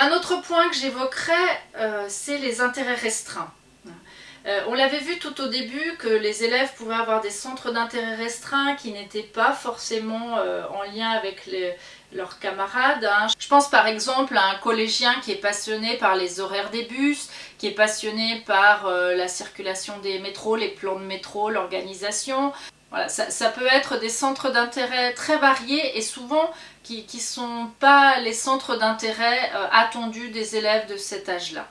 Un autre point que j'évoquerai, euh, c'est les intérêts restreints. Euh, on l'avait vu tout au début que les élèves pouvaient avoir des centres d'intérêt restreints qui n'étaient pas forcément euh, en lien avec leurs camarades. Hein. Je pense par exemple à un collégien qui est passionné par les horaires des bus, qui est passionné par la circulation des métros, les plans de métro, l'organisation. Voilà, ça, peut être des centres d'intérêt très variés et souvent qui ne sont pas les centres d'intérêt euh, attendus des élèves de cet âge-là.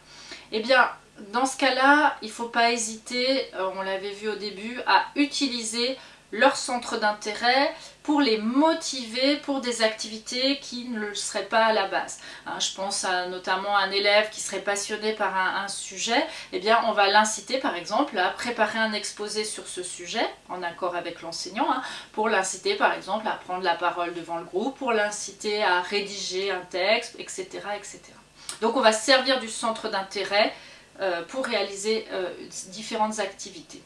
Eh bien, dans ce cas-là, il ne faut pas hésiter, euh, on l'avait vu au début, à utiliser leur centre d'intérêt pour les motiver pour des activités qui ne le seraient pas à la base. Hein, je pense à notamment un élève qui serait passionné par un, sujet, eh bien on va l'inciter par exemple à préparer un exposé sur ce sujet, en accord avec l'enseignant, hein, pour l'inciter par exemple à prendre la parole devant le groupe, pour l'inciter à rédiger un texte, etc. etc. Donc on va servir du centre d'intérêt euh, pour réaliser euh, différentes activités.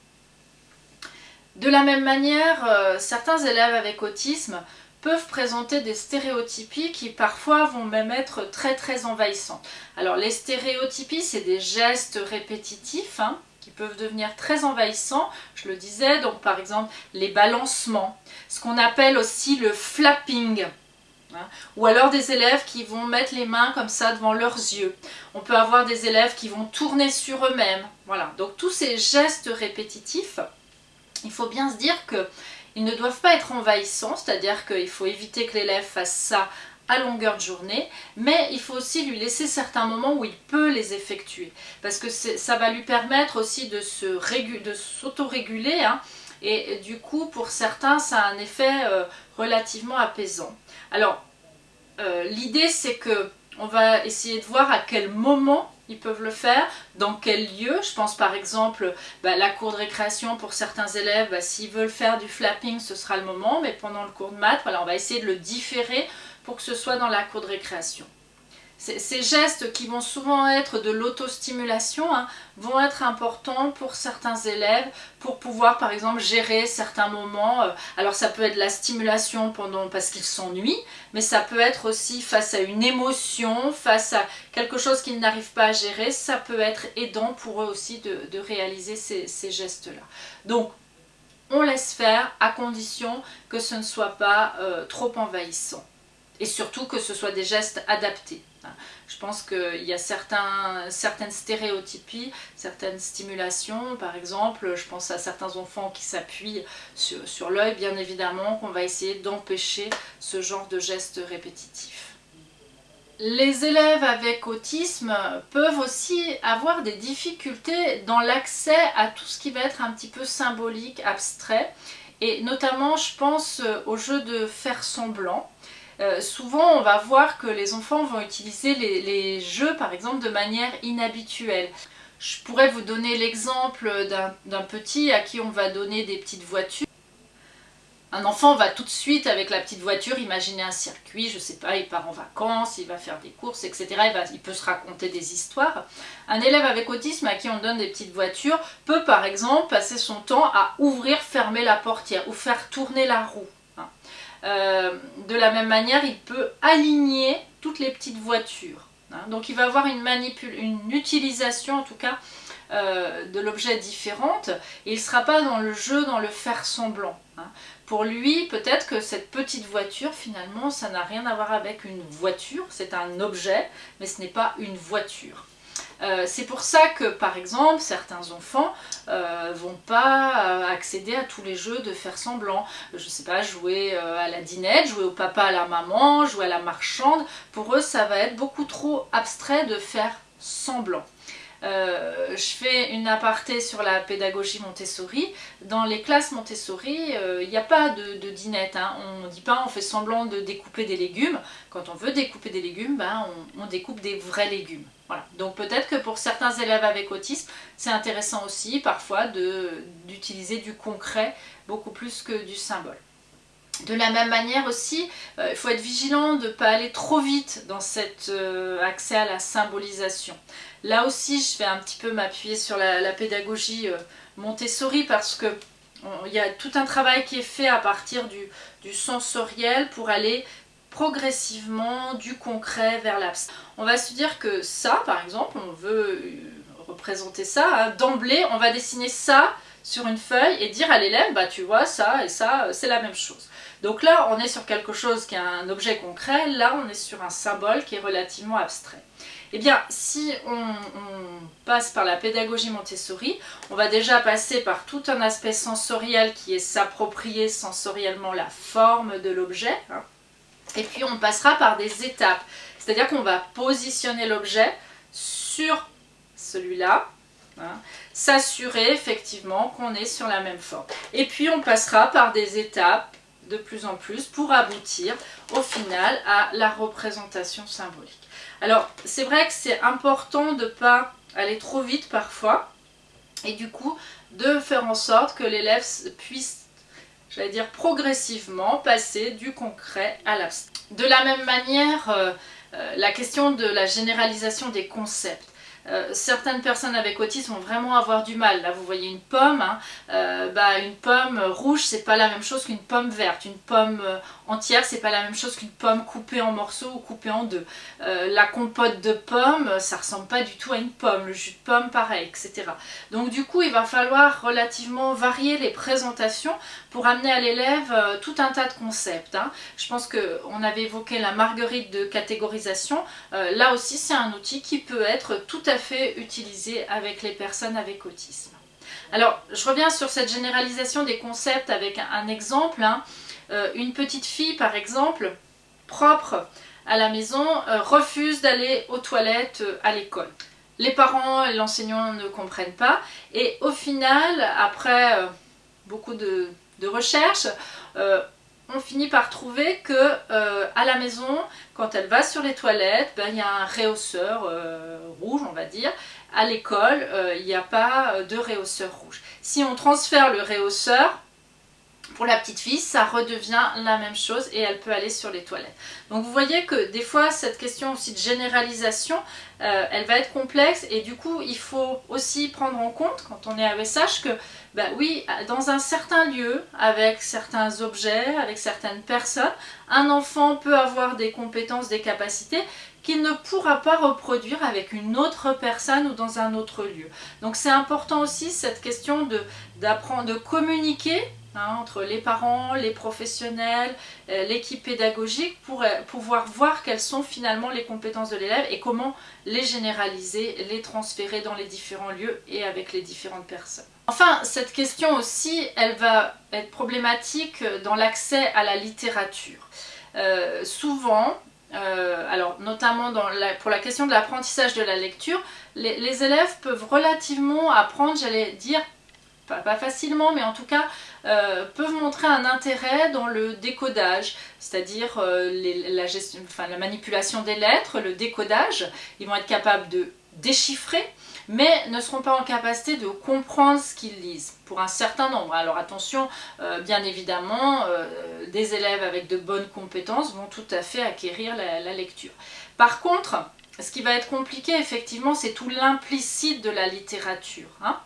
De la même manière, euh, certains élèves avec autisme peuvent présenter des stéréotypies qui parfois vont même être très très envahissantes. Alors les stéréotypies, c'est des gestes répétitifs hein, qui peuvent devenir très envahissants, je le disais, donc par exemple les balancements, ce qu'on appelle aussi le flapping, hein, ou alors des élèves qui vont mettre les mains comme ça devant leurs yeux. On peut avoir des élèves qui vont tourner sur eux-mêmes. Voilà, donc tous ces gestes répétitifs, il faut bien se dire qu'ils ne doivent pas être envahissants, c'est-à-dire qu'il faut éviter que l'élève fasse ça à longueur de journée, mais il faut aussi lui laisser certains moments où il peut les effectuer, parce que ça va lui permettre aussi de s'auto-réguler, hein, et du coup pour certains ça a un effet euh, relativement apaisant. Alors euh, l'idée c'est que on va essayer de voir à quel moment ils peuvent le faire, dans quel lieu. Je pense par exemple bah, la cour de récréation pour certains élèves, bah, s'ils veulent faire du flapping, ce sera le moment, mais pendant le cours de maths, on va essayer de le différer pour que ce soit dans la cour de récréation. Ces gestes qui vont souvent être de l'autostimulation hein, vont être importants pour certains élèves pour pouvoir par exemple gérer certains moments. Euh, alors ça peut être la stimulation pendant parce qu'ils s'ennuient, mais ça peut être aussi face à une émotion, face à quelque chose qu'ils n'arrivent pas à gérer, ça peut être aidant pour eux aussi de, réaliser ces, gestes-là. Donc on laisse faire à condition que ce ne soit pas euh, trop envahissant et surtout que ce soit des gestes adaptés. Je pense qu'il y a certains, certaines stéréotypies, certaines stimulations, par exemple, je pense à certains enfants qui s'appuient sur, sur l'œil, bien évidemment, qu'on va essayer d'empêcher ce genre de gestes répétitifs. Les élèves avec autisme peuvent aussi avoir des difficultés dans l'accès à tout ce qui va être un petit peu symbolique, abstrait, et notamment je pense au jeu de faire semblant. Euh, souvent on va voir que les enfants vont utiliser les, jeux par exemple de manière inhabituelle. Je pourrais vous donner l'exemple d'un petit à qui on va donner des petites voitures. Un enfant va tout de suite avec la petite voiture imaginer un circuit, je sais pas, il part en vacances, il va faire des courses, etc. Il, il peut se raconter des histoires. Un élève avec autisme à qui on donne des petites voitures peut par exemple passer son temps à ouvrir, fermer la portière ou faire tourner la roue. Euh, de la même manière, il peut aligner toutes les petites voitures. Hein. Donc il va avoir une, une utilisation en tout cas euh, de l'objet différente il ne sera pas dans le jeu, dans le faire semblant. Hein. Pour lui, peut-être que cette petite voiture, finalement, ça n'a rien à voir avec une voiture, c'est un objet, mais ce n'est pas une voiture. Euh, c'est pour ça que, par exemple, certains enfants euh, vont pas euh, accéder à tous les jeux de faire semblant. Je sais pas, jouer à la dinette, jouer au papa, à la maman, jouer à la marchande. Pour eux, ça va être beaucoup trop abstrait de faire semblant. Je fais une aparté sur la pédagogie Montessori. Dans les classes Montessori, il n'y a pas de, dinette. Hein. On ne dit pas on fait semblant de découper des légumes. Quand on veut découper des légumes, ben, on découpe des vrais légumes. Donc peut-être que pour certains élèves avec autisme, c'est intéressant aussi parfois d'utiliser du concret beaucoup plus que du symbole. De la même manière aussi, euh, il faut être vigilant de ne pas aller trop vite dans cet euh, accès à la symbolisation. Là aussi, je vais un petit peu m'appuyer sur la, pédagogie euh, Montessori parce que il y a tout un travail qui est fait à partir du, sensoriel pour aller progressivement du concret vers l'abstrait. On va se dire que ça, par exemple, on veut représenter ça, hein. d'emblée, on va dessiner ça sur une feuille et dire à l'élève, bah tu vois, ça et ça, c'est la même chose. Donc là, on est sur quelque chose qui est un objet concret, là on est sur un symbole qui est relativement abstrait. Eh bien, si on, passe par la pédagogie Montessori, on va déjà passer par tout un aspect sensoriel qui est s'approprier sensoriellement la forme de l'objet. Hein. Et puis on passera par des étapes, c'est-à-dire qu'on va positionner l'objet sur celui-là, hein, s'assurer effectivement qu'on est sur la même forme. Et puis on passera par des étapes de plus en plus pour aboutir au final à la représentation symbolique. Alors c'est vrai que c'est important de ne pas aller trop vite parfois et du coup de faire en sorte que l'élève puisse j'allais dire progressivement passer du concret à l'abstrait. De la même manière, euh, euh, la question de la généralisation des concepts. Euh, certaines personnes avec autisme vont vraiment avoir du mal. Là, vous voyez une pomme. Hein. Euh, bah, une pomme rouge, c'est pas la même chose qu'une pomme verte. Une pomme euh, entière, c'est pas la même chose qu'une pomme coupée en morceaux ou coupée en deux. la compote de pommes, ça ressemble pas du tout à une pomme. Le jus de pomme, pareil, etc. Donc du coup, il va falloir relativement varier les présentations pour amener à l'élève tout un tas de concepts. Hein. Je pense qu'on avait évoqué la marguerite de catégorisation. là aussi, c'est un outil qui peut être tout à fait utilisé avec les personnes avec autisme. Alors, je reviens sur cette généralisation des concepts avec un, exemple. Hein. Euh, une petite fille, par exemple, propre à la maison, euh, refuse d'aller aux toilettes euh, à l'école. Les parents et l'enseignant ne comprennent pas. Et au final, après beaucoup de, recherches, on finit par trouver que à la maison, quand elle va sur les toilettes, ben, il y a un réhausseur rouge, on va dire. À l'école, il n'y a pas de réhausseur rouge. Si on transfère le réhausseur, pour la petite fille, ça redevient la même chose et elle peut aller sur les toilettes. Donc vous voyez que des fois, cette question aussi de généralisation, euh, elle va être complexe et du coup, il faut aussi prendre en compte, quand on est AESH, que bah oui, dans un certain lieu, avec certains objets, avec certaines personnes, un enfant peut avoir des compétences, des capacités qu'il ne pourra pas reproduire avec une autre personne ou dans un autre lieu. Donc c'est important aussi cette question d'apprendre, de, communiquer hein, entre les parents, les professionnels, euh, l'équipe pédagogique pour euh, pouvoir voir quelles sont finalement les compétences de l'élève et comment les généraliser, les transférer dans les différents lieux et avec les différentes personnes. Enfin, cette question aussi, elle va être problématique dans l'accès à la littérature. Euh, souvent, alors notamment pour la question de l'apprentissage de la lecture, les, élèves peuvent relativement apprendre, j'allais dire, pas, facilement, mais en tout cas, euh, peuvent montrer un intérêt dans le décodage, c'est-à-dire euh, la, la manipulation des lettres, le décodage. Ils vont être capables de déchiffrer, mais ne seront pas en capacité de comprendre ce qu'ils lisent pour un certain nombre. Alors attention, euh, bien évidemment, des élèves avec de bonnes compétences vont tout à fait acquérir la, lecture. Par contre, ce qui va être compliqué effectivement, c'est tout l'implicite de la littérature. Hein.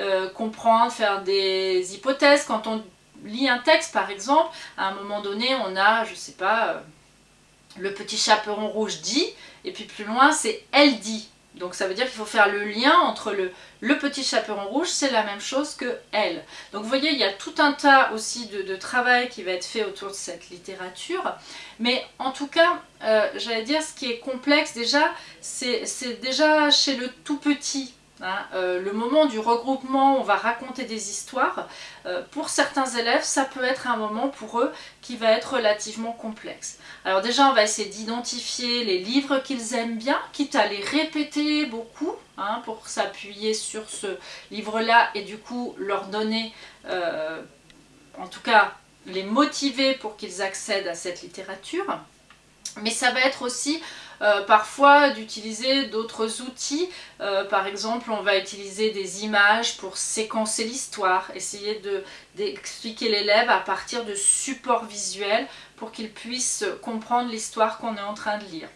Euh, comprendre, faire des hypothèses. Quand on lit un texte par exemple, à un moment donné on a, je sais pas, le petit chaperon rouge dit, et puis plus loin c'est elle dit. Donc ça veut dire qu'il faut faire le lien entre le, le petit chaperon rouge, c'est la même chose que elle. Donc vous voyez, il y a tout un tas aussi de, travail qui va être fait autour de cette littérature. Mais en tout cas, euh, j'allais dire, ce qui est complexe déjà, c'est déjà chez le tout petit. Hein, euh, le moment du regroupement, on va raconter des histoires. Euh, pour certains élèves, ça peut être un moment pour eux qui va être relativement complexe. Alors déjà, on va essayer d'identifier les livres qu'ils aiment bien, quitte à les répéter beaucoup, hein, pour s'appuyer sur ce livre-là et du coup leur donner, euh, en tout cas, les motiver pour qu'ils accèdent à cette littérature. Mais ça va être aussi euh, parfois d'utiliser d'autres outils. Euh, par exemple, on va utiliser des images pour séquencer l'histoire, essayer d'expliquer l'élève à partir de supports visuels pour qu'il puisse comprendre l'histoire qu'on est en train de lire.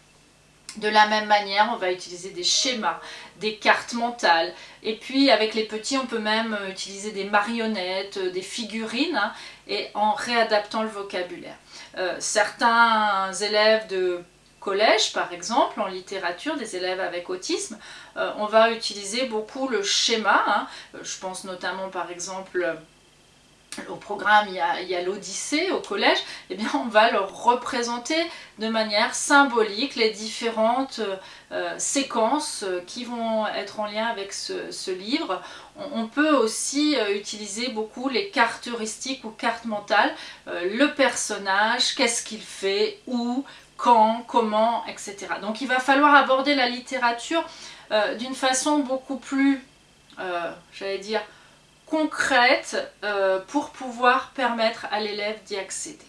De la même manière, on va utiliser des schémas, des cartes mentales. Et puis avec les petits, on peut même utiliser des marionnettes, des figurines, hein, et en réadaptant le vocabulaire. Euh, certains élèves de collège, par exemple, en littérature, des élèves avec autisme, euh, on va utiliser beaucoup le schéma. Hein. Je pense notamment, par exemple, au programme, il y a, l'Odyssée au collège, eh bien on va leur représenter de manière symbolique les différentes euh, séquences euh, qui vont être en lien avec ce, livre. On, peut aussi euh, utiliser beaucoup les cartes heuristiques ou cartes mentales, le personnage, qu'est-ce qu'il fait, où, quand, comment, etc. Donc il va falloir aborder la littérature d'une façon beaucoup plus, j'allais dire, concrète euh, pour pouvoir permettre à l'élève d'y accéder.